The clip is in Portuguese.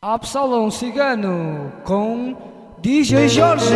Absalão Cigano com DJ Jorge.